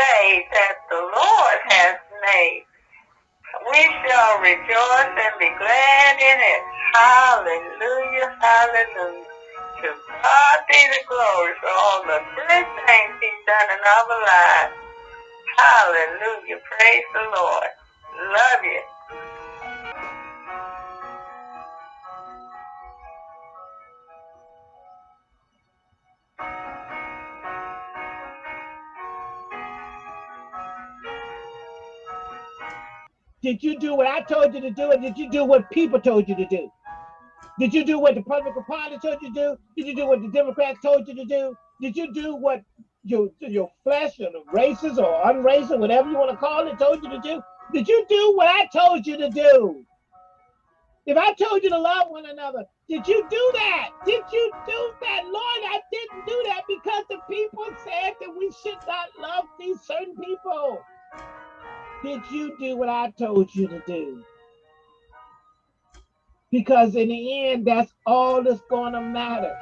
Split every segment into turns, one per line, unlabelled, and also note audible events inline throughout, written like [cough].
day that the Lord has made. We shall rejoice and be glad in it. Hallelujah, hallelujah. To God be the glory for all the good things he's done in our lives. Hallelujah, praise the Lord. Love you.
Did you do what I told you to do, or did you do what people told you to do? Did you do what the Republican Party told you to do? Did you do what the Democrats told you to do? Did you do what your your flesh or the races or unracial, whatever you want to call it, told you to do? Did you do what I told you to do? If I told you to love one another, did you do that? Did you do that? Lord, I didn't do that because the people said that we should not love these certain people. Did you do what I told you to do? Because in the end, that's all that's going to matter.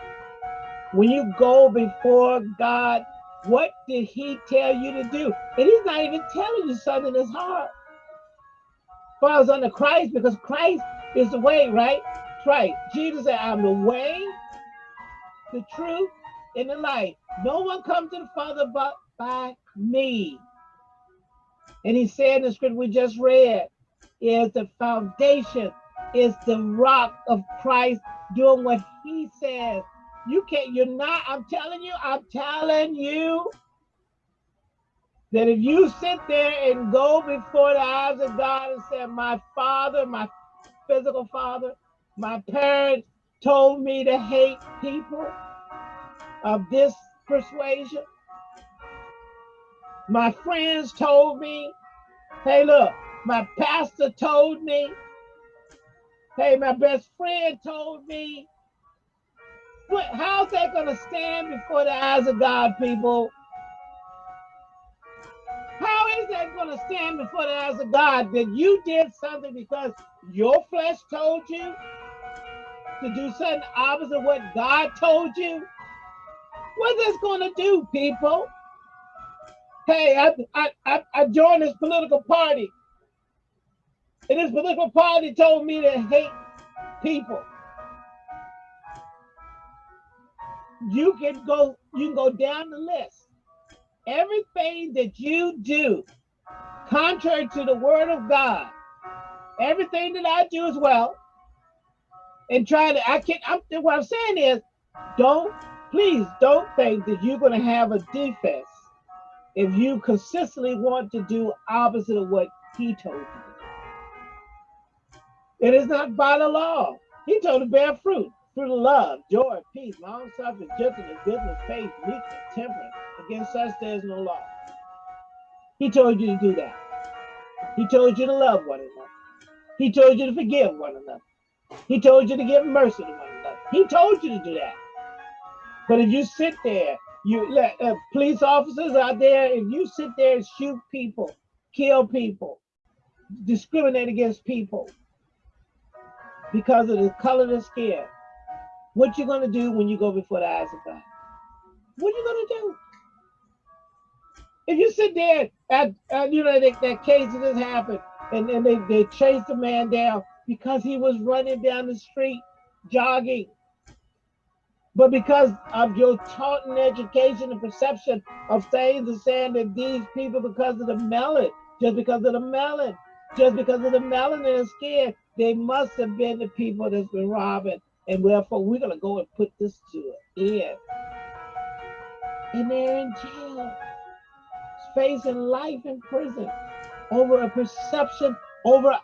When you go before God, what did He tell you to do? And He's not even telling you something that's hard. Falls under Christ because Christ is the way, right? Right. Jesus said, I'm the way, the truth, and the life. No one comes to the Father but by me. And he said in the scripture we just read, is the foundation, is the rock of Christ doing what he says. You can't, you're not, I'm telling you, I'm telling you that if you sit there and go before the eyes of God and say, My father, my physical father, my parents told me to hate people of this persuasion. My friends told me, hey, look, my pastor told me, hey, my best friend told me. How's that going to stand before the eyes of God, people? How is that going to stand before the eyes of God that you did something because your flesh told you to do something opposite of what God told you? What's this going to do, people? Hey, I, I, I, joined this political party. And this political party told me to hate people. You can go, you can go down the list. Everything that you do, contrary to the word of God, everything that I do as well, and try to, I can't, I'm, what I'm saying is, don't, please don't think that you're going to have a defense if you consistently want to do opposite of what he told you. It is not by the law. He told to bear fruit, fruit of love, joy, peace, long suffering, gentleness, goodness, faith, meekness, temperance. Against such there is no law. He told you to do that. He told you to love one another. He told you to forgive one another. He told you to give mercy to one another. He told you to do that. But if you sit there you let uh, police officers out there, if you sit there and shoot people, kill people, discriminate against people because of the color of their skin, what you gonna do when you go before the eyes of God? What are you gonna do? If you sit there at, at you know that, that case that just happened, and then they, they chased the man down because he was running down the street jogging but because of your taught and education and perception of things and saying that these people, because of the melon, just because of the melon, just because of the melon in their skin, they must have been the people that's been robbing. And therefore, we're going to go and put this to an end. And they're in jail, facing life in prison over a perception, over,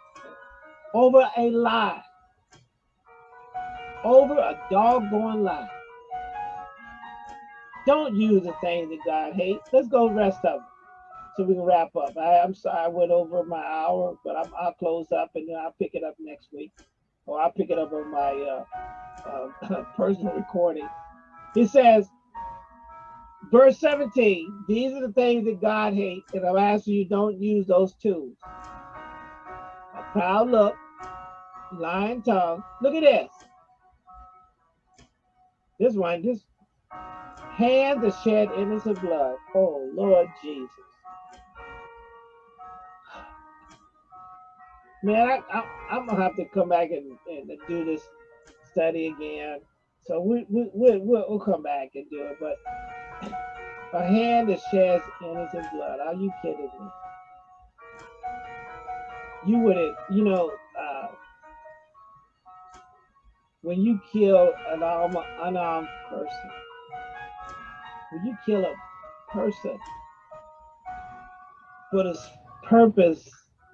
over a lie, over a doggone lie. Don't use the things that God hates. Let's go rest up so we can wrap up. I, am sorry I went over my hour, but I'm, I'll close up and then I'll pick it up next week. Or I'll pick it up on my uh, uh, [coughs] personal recording. He says, verse 17, these are the things that God hates, and I'm asking you don't use those tools. A proud look, lying tongue. Look at this. This one, this hand that shed innocent blood. Oh, Lord Jesus. Man, I, am going to have to come back and, and do this study again. So we, we, we'll we'll come back and do it. But a hand that sheds innocent blood. Are you kidding me? You wouldn't, you know, uh, when you kill an unarmed person, when you kill a person for the purpose,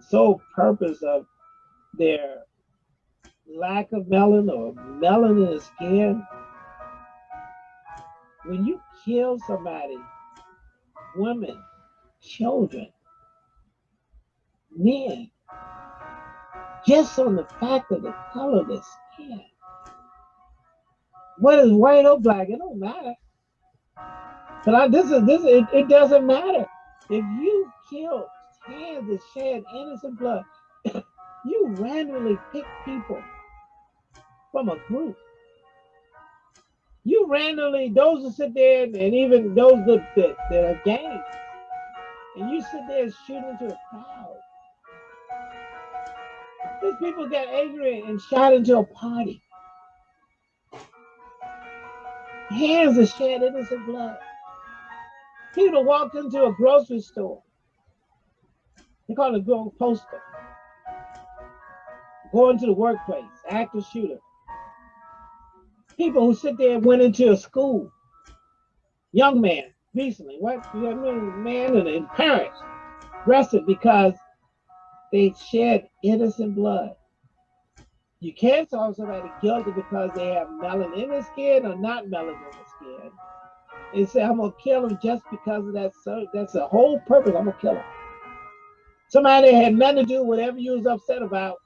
sole purpose of their lack of melanin or melanin in the skin, when you kill somebody, women, children, men, just on the fact of the color of the skin. Is white or black? It don't matter. But I, this is this. It, it doesn't matter if you kill hands that shed innocent blood. [coughs] you randomly pick people from a group you randomly, those that sit there, and even those that, that, that are gangs, and you sit there shooting into a crowd. These people got angry and shot into a party. Hands are shed innocent blood. People walked into a grocery store. They call it a grocery poster. Going to the workplace, active shooter people who sit there and went into a school, young man recently, what young man and his parents arrested because they shed innocent blood. You can't call somebody guilty because they have melanin in their skin or not melanin in their skin. And say, I'm gonna kill him just because of that. So that's the whole purpose. I'm gonna kill him. Somebody had nothing to do with whatever you was upset about,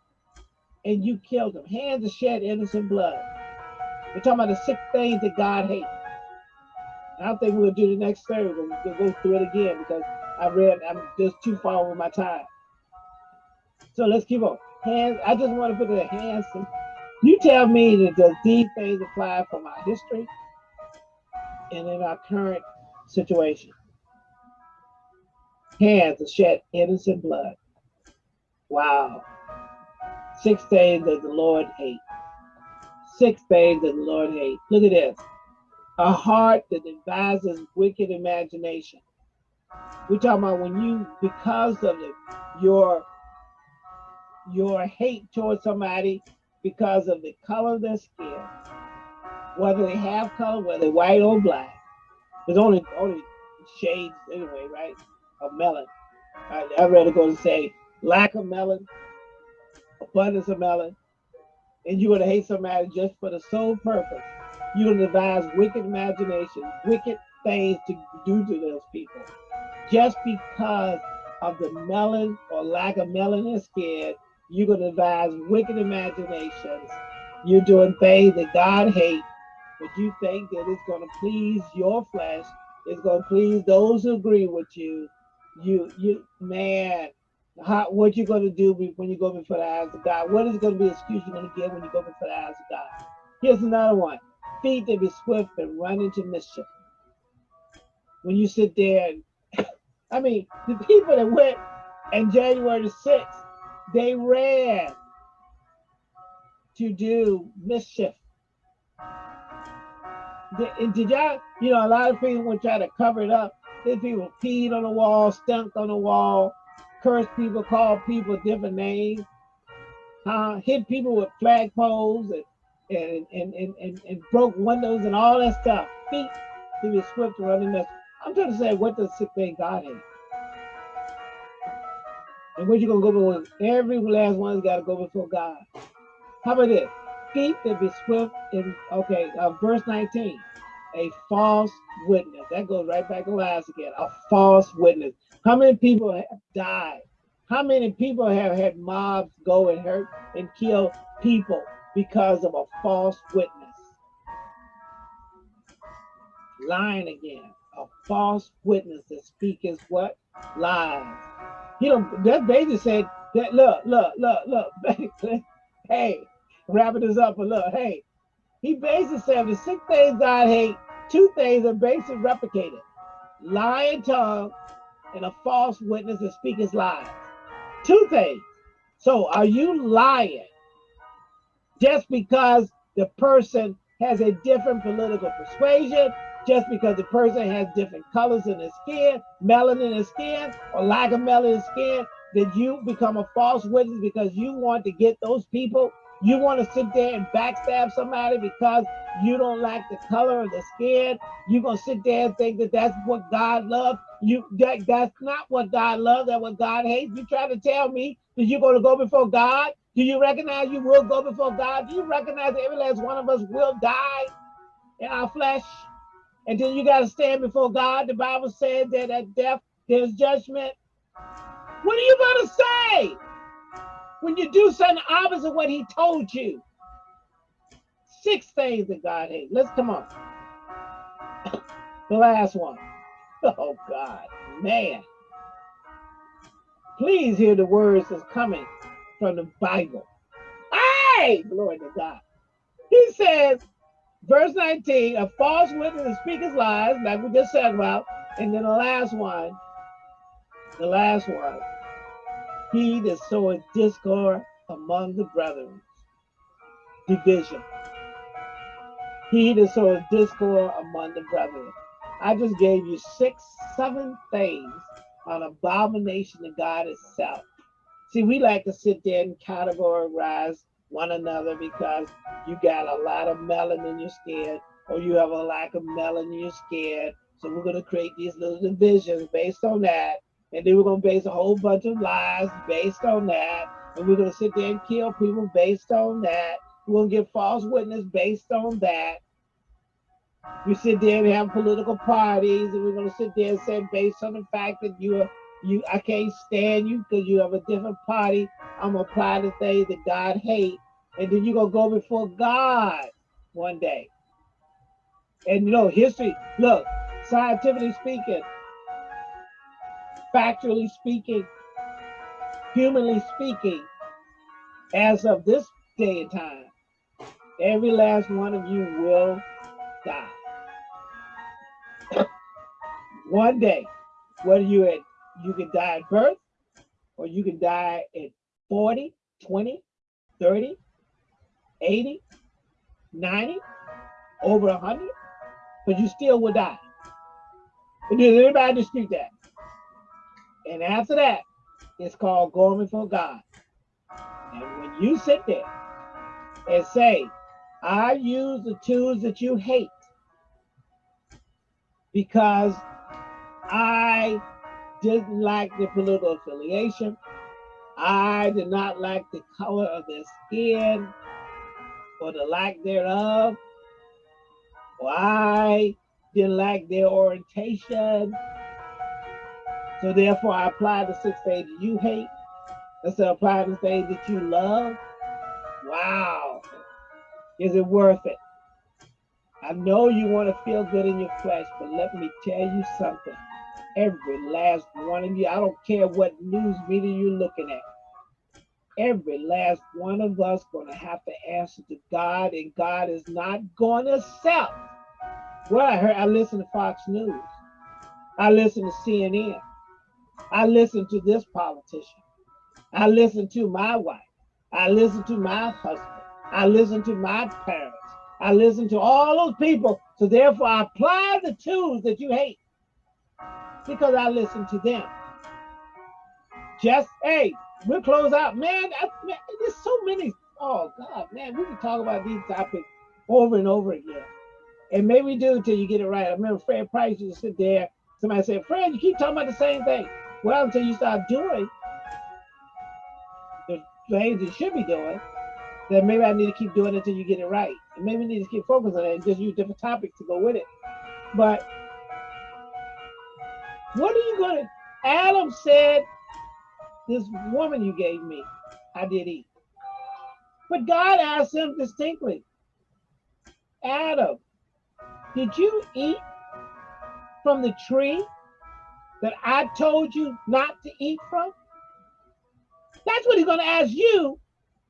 and you killed him. Hands to shed innocent blood. We're talking about the six things that God hates. I don't think we'll do the next Thursday. We'll go through it again because I read I'm just too far over my time. So let's keep on. Hands. I just want to put the hands. You tell me that does these things apply from our history and in our current situation? Hands to shed innocent blood. Wow. Six things that the Lord hates six things that the Lord hates. Look at this. A heart that devises wicked imagination. We're talking about when you, because of the, your your hate towards somebody because of the color of their skin, whether they have color, whether white or black. There's only only shades anyway, right? Of melon. I, I read it going to say lack of melon, abundance of melon, and you're to hate somebody just for the sole purpose. You're to devise wicked imaginations, wicked things to do to those people, just because of the melon or lack of melanin skin. You're to devise wicked imaginations. You're doing things that God hates, but you think that it's going to please your flesh. It's going to please those who agree with you. You, you, man, how, what you're going to do when you go before the eyes of God. What is going to be the excuse you're going to give when you go before the eyes of God? Here's another one. Feet that be swift and run into mischief. When you sit there and, [coughs] I mean, the people that went on January the 6th, they ran to do mischief. Did, did y'all, you know, a lot of people would try to cover it up. There's people peed on the wall, stunk on the wall, cursed people, called people different names, uh, hit people with flagpoles and and, and, and, and, and broke windows and all that stuff. Feet to be to running mess. I'm trying to say what the sick thing God is. And what you gonna go before every last one's gotta go before God. How about this? Feet that be swift in okay, uh, verse 19 a false witness. That goes right back to last again. A false witness. How many people have died? How many people have had mobs go and hurt and kill people because of a false witness? Lying again. A false witness that speaks what? Lies. You know, that basically said that look, look, look, look, [laughs] hey, wrapping this up a look, hey, he basically said the six things God hate, two things are basically replicated. Lying tongue and a false witness that speaks lies. Two things. So are you lying just because the person has a different political persuasion, just because the person has different colors in their skin, melanin in their skin, or lack of melanin in skin, that you become a false witness because you want to get those people you want to sit there and backstab somebody because you don't like the color of the skin. You're gonna sit there and think that that's what God loves. You that that's not what God loves. That's what God hates. You try to tell me that you're gonna go before God. Do you recognize you will go before God? Do you recognize that every last one of us will die in our flesh? And then you got to stand before God. The Bible says that at death there's judgment. What are you going to say? When you do something opposite of what he told you. Six things that God hates. Let's come on. the last one. [laughs] Oh God, man. Please hear the words that's coming from the Bible. Hey, glory to God. He says, verse 19, a false witness speaks lies, like we just said about. And then the last one, the last one, he that soweth discord among the brethren. Division. He that soweth discord among the brethren. I just gave you six, seven things on abomination to God itself. See, we like to sit there and categorize one another because you got a lot of melanin in your skin or you have a lack of melanin in your skin. So we're going to create these little divisions based on that. And then we're going to base a whole bunch of lies based on that. And we're going to sit there and kill people based on that. We're to get false witness based on that. We sit there and have political parties, and we're to sit there and say, based on the fact that you are, you, I can't stand you because you have a different party. I'm gonna apply the things that God hates, and then you're gonna go before God one day. And you know, history. Look, scientifically speaking, factually speaking, humanly speaking, as of this day and time, every last one of you will die. [coughs] one day, whether you at you can die at birth, or you can die at 40, 20, 30, 80, 90, over 100, but you still will die. Does anybody dispute that? And after that, it's called going before God. And when you sit there and say, I use the tools that you hate because I didn't like the political affiliation. I did not like the color of their skin or the lack thereof. Or I didn't like their orientation so therefore, I apply the six things you hate of applying the things that you love. Wow. Is it worth it? I know you want to feel good in your flesh, but let me tell you something. Every last one of you, I don't care what news media you're looking at. Every last one of us going to have to answer to God, and God is not going to accept. Well, I heard I listen to Fox News. I listen to CNN. I listen to this politician. I listen to my wife. I listen to my husband. I listen to my parents. I listen to all those people. So therefore, I apply the tools that you hate because I listen to them. Just, hey, we'll close out. Man, I, man, there's so many. Oh, God, man, we can talk about these topics over and over again. And maybe we do until you get it right. I remember Fred Price used to sit there. Somebody said, Fred, you keep talking about the same thing. Well, until you start doing the things you should be doing, then maybe I need to keep doing it until you get it right. And maybe need to keep focusing on it and just use different topics to go with it. But what are you going to? Adam said, This woman you gave me, I did eat. But God asked him distinctly, Adam, did you eat from the tree that I told you not to eat from? That's what he's going to ask you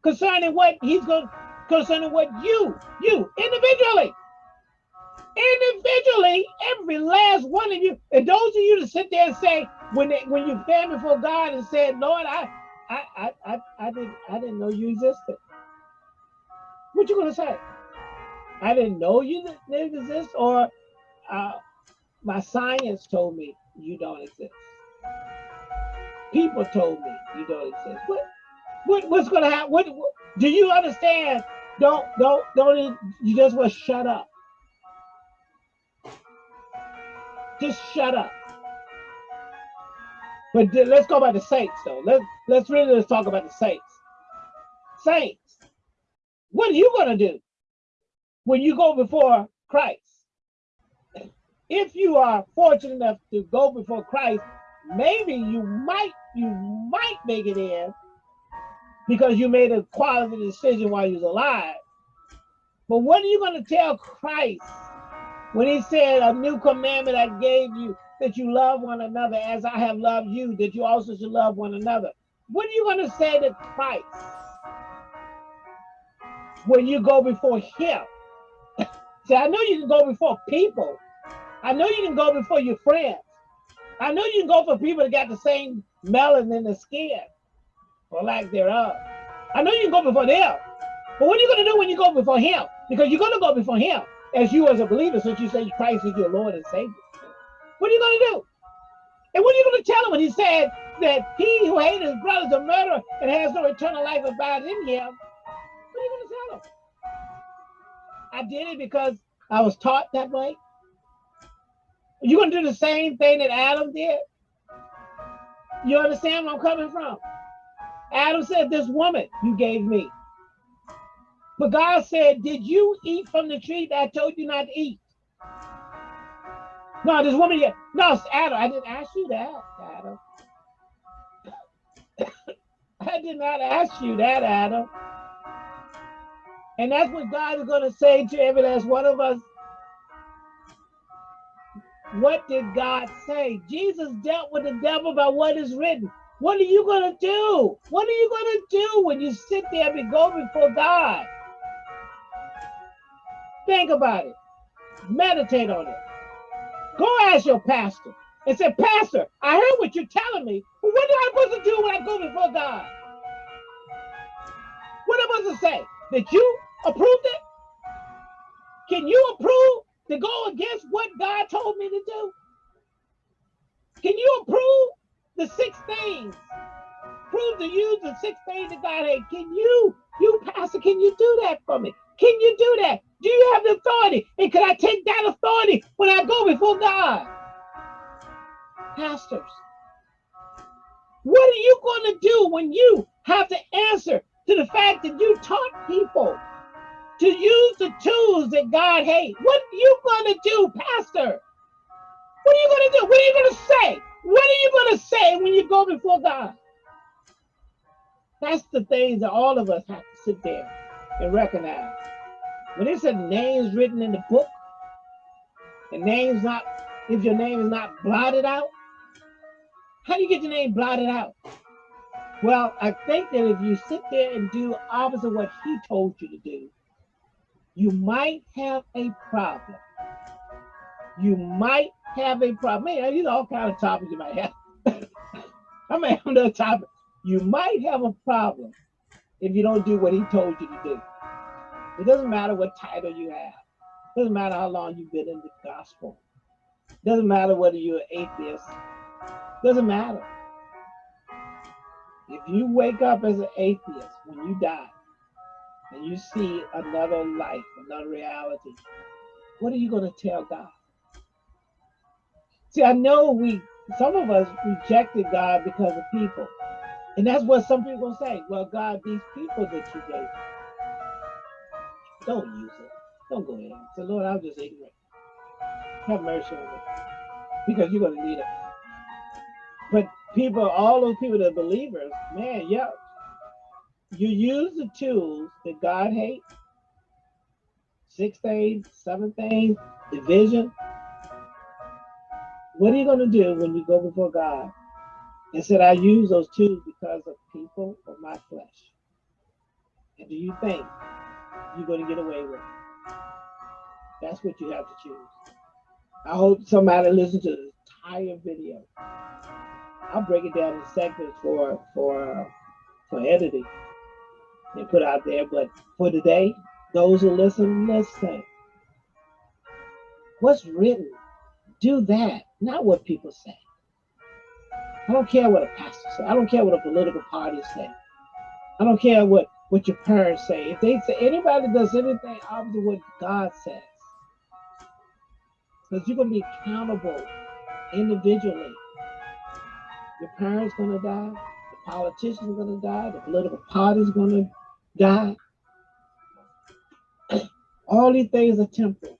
concerning what he's going concerning what you, you individually, individually, every last one of you, and those of you to sit there and say, when they, when you stand before God and said, Lord, I I, I, I, I didn't, I didn't know you existed. What you gonna say? I didn't know you didn't exist, or uh, my science told me you don't exist. People told me you don't exist. What, what what's gonna happen? What, what do you understand? Don't don't don't you just want to shut up. Just shut up. But let's go about the saints though. Let's let's really let's talk about the saints. Saints, what are you gonna do when you go before Christ? If you are fortunate enough to go before Christ, maybe you might you might make it in because you made a quality decision while you was alive. But what are you going to tell Christ when he said, a new commandment I gave you, that you love one another as I have loved you, that you also should love one another. What are you going to say to Christ when you go before him? [laughs] See, I know you can go before people. I know you can go before your friends. I know you can go for people that got the same melanin in the skin or lack thereof. I know you can go before them. But what are you going to do when you go before him? Because you're going to go before him as you as a believer, since you say Christ is your Lord and Savior. What are you going to do? And what are you going to tell him when he said that he who hates his brother is a murderer and has no eternal life abides in him? What are you going to tell him? I did it because I was taught that way. You're going to do the same thing that Adam did? You understand where I'm coming from? Adam said, This woman you gave me. But God said, Did you eat from the tree that I told you not to eat? No, this woman, yeah. No, Adam, I didn't ask you that, Adam. [coughs] I did not ask you that, Adam. And that's what God is going to say to every last one of us. What did God say? Jesus dealt with the devil by what is written. What are you going to do? What are you going to do when you sit there and go before God? Think about it. Meditate on it. Go ask your pastor and say, Pastor, I heard what you're telling me, but what am I supposed to do when I go before God? What am I supposed to say? That you approved it? Can you approve to go against what God told me to do? Can you approve the six things? Prove to use the six things that God had. Can you, you pastor, can you do that for me? Can you do that? Do you have the authority? And can I take that authority when I go before God? Pastors, what are you going to do when you have to answer to the fact that you taught people to use the tools that God hates? What are you going to do, Pastor? What are you going to do? What are you going to say? What are you going to say when you go before God? That's the things that all of us have to sit there and recognize. When it said names written in the book, and names not, if your name is not blotted out, how do you get your name blotted out? Well, I think that if you sit there and do opposite what he told you to do, you might have a problem. You might have a problem. Man, you know, all kind of topics you might have. [laughs] I may have another topic. You might have a problem if you don't do what he told you to do. It doesn't matter what title you have. It doesn't matter how long you've been in the gospel. It doesn't matter whether you're an atheist. It doesn't matter. If you wake up as an atheist when you die and you see another life, another reality, what are you going to tell God? See, I know we, some of us rejected God because of people. And that's what some people say. Well, God, these people that you gave don't use it. Don't go ahead. So, Lord, I'm just ignorant. Have mercy on me. Because you're going to need it. But people, all those people that are believers, man, yeah. You use the tools that God hates. Six things, seven things, division. What are you going to do when you go before God and said, I use those tools because of people or my flesh? And do you think you're going to get away with. it? That's what you have to choose. I hope somebody listens to the entire video. I'll break it down in segments for for uh, for editing and put out there. But for today, those who listen, listen. What's written, do that, not what people say. I don't care what a pastor says. I don't care what a political party say. I don't care what, what your parents say. If they say anybody does anything opposite what God says, because you're gonna be accountable individually. Your parents gonna die, the politicians gonna die, the political party's gonna die. All these things are temporal.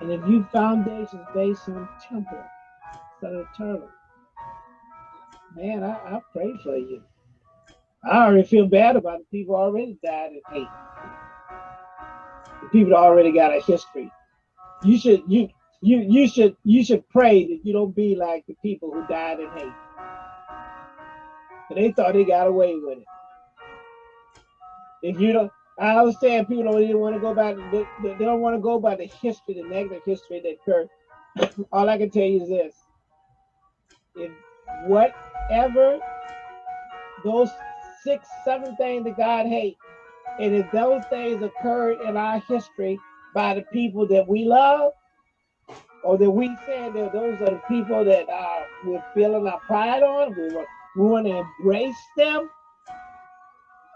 And if you foundations based on temporal of eternal, man, I, I pray for you. I already feel bad about the people already died in hate. The people that already got a history. You should you you you should you should pray that you don't be like the people who died in hate. But they thought they got away with it. If you don't, I understand people don't even want to go back. They, they don't want to go by the history, the negative history that [clears throat] occurred. All I can tell you is this: if whatever those six, seven things that God hates, and if those things occurred in our history by the people that we love, or that we said that those are the people that uh, we're feeling our pride on, we, we want to embrace them,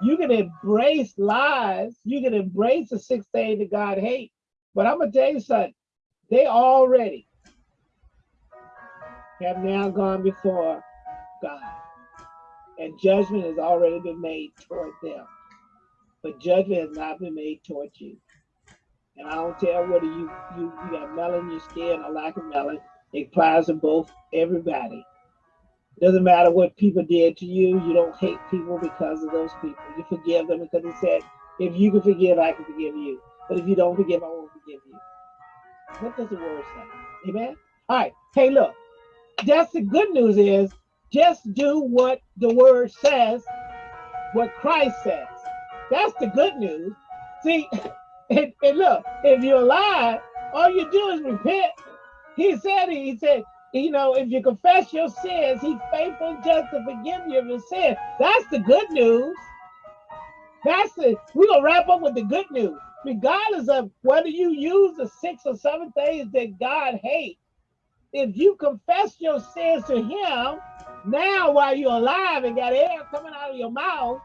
you can embrace lies. You can embrace the six things that God hates. But I'm gonna tell you something. They already have now gone before God, and judgment has already been made toward them. But judgment has not been made toward you. And I don't care whether you you, you got melon in your skin or lack of melon. It applies to both everybody. Doesn't matter what people did to you. You don't hate people because of those people. You forgive them because he said, if you can forgive, I can forgive you. But if you don't forgive, I won't forgive you. What does the word say? Amen? All right. Hey, look. That's the good news is just do what the word says, what Christ says. That's the good news. See, [laughs] and, and look, if you're alive, all you do is repent. He said, he said, you know, if you confess your sins, he's faithful just to forgive you of your sins. That's the good news. That's the, we're to wrap up with the good news. Regardless of whether you use the six or seven things that God hates, if you confess your sins to him, now while you're alive and got air coming out of your mouth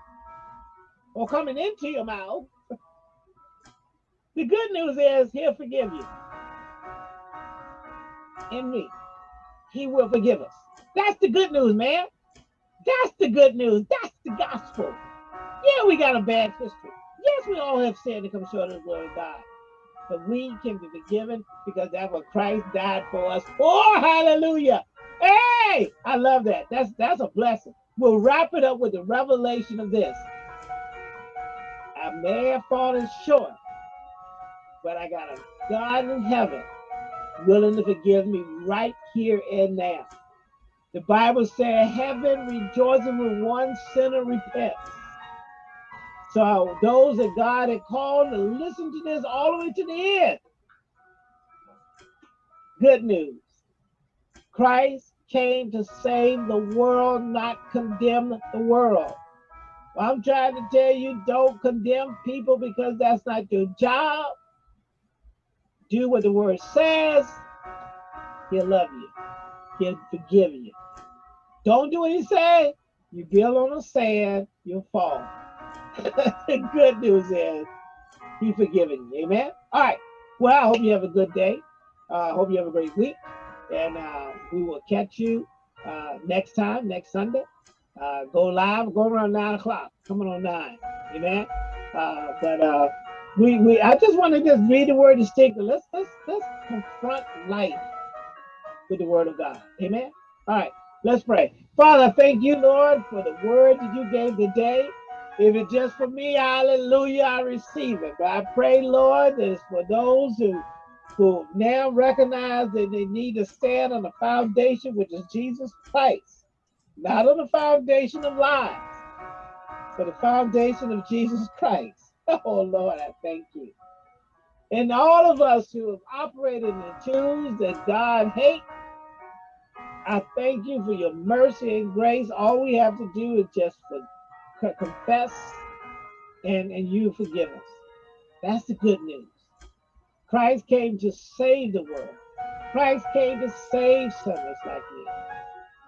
or coming into your mouth, the good news is he'll forgive you. In me he will forgive us. That's the good news, man. That's the good news. That's the gospel. Yeah, we got a bad history. Yes, we all have sinned to come short of the glory of God. But we can be forgiven because that's what Christ died for us. Oh, hallelujah. Hey, I love that. That's that's a blessing. We'll wrap it up with the revelation of this. I may have fallen short, but I got a God in heaven willing to forgive me right here and now. The Bible says heaven rejoicing when one sinner repents. So those that God had called to listen to this all the way to the end. Good news. Christ came to save the world, not condemn the world. Well, I'm trying to tell you, don't condemn people because that's not your job do what the word says, he'll love you. He'll forgive you. Don't do what he said, you build on the sand, you'll fall. [laughs] the good news is he's forgiving you. Amen. All right. Well, I hope you have a good day. I uh, hope you have a great week. And uh, we will catch you uh, next time, next Sunday. Uh, go live, go around nine o'clock, coming on nine. Amen. Uh, but uh, we we I just want to just read the word distinctly. Let's let's let's confront life with the word of God. Amen. All right, let's pray. Father, thank you, Lord, for the word that you gave today. If it's just for me, hallelujah, I receive it. But I pray, Lord, that it's for those who who now recognize that they need to stand on the foundation, which is Jesus Christ, not on the foundation of lies, but the foundation of Jesus Christ. [laughs] Oh Lord, I thank you. And all of us who have operated in the tools that God hates, I thank you for your mercy and grace. All we have to do is just for, confess and, and you forgive us. That's the good news. Christ came to save the world. Christ came to save sinners like me.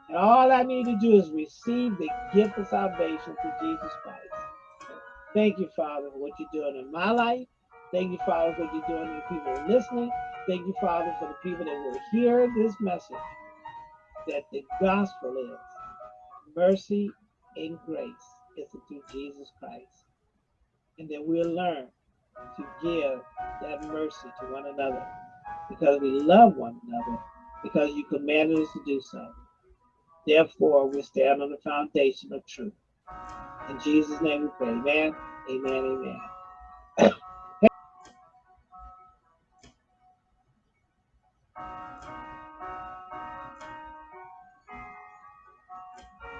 And all I need to do is receive the gift of salvation through Jesus Christ. Thank you, Father, for what you're doing in my life. Thank you, Father, for what you're doing in the people listening. Thank you, Father, for the people that will hear this message that the gospel is mercy and grace is through Jesus Christ. And that we'll learn to give that mercy to one another because we love one another, because you commanded us to do so. Therefore, we stand on the foundation of truth. In Jesus' name we pray. Amen. Amen. Amen. [coughs]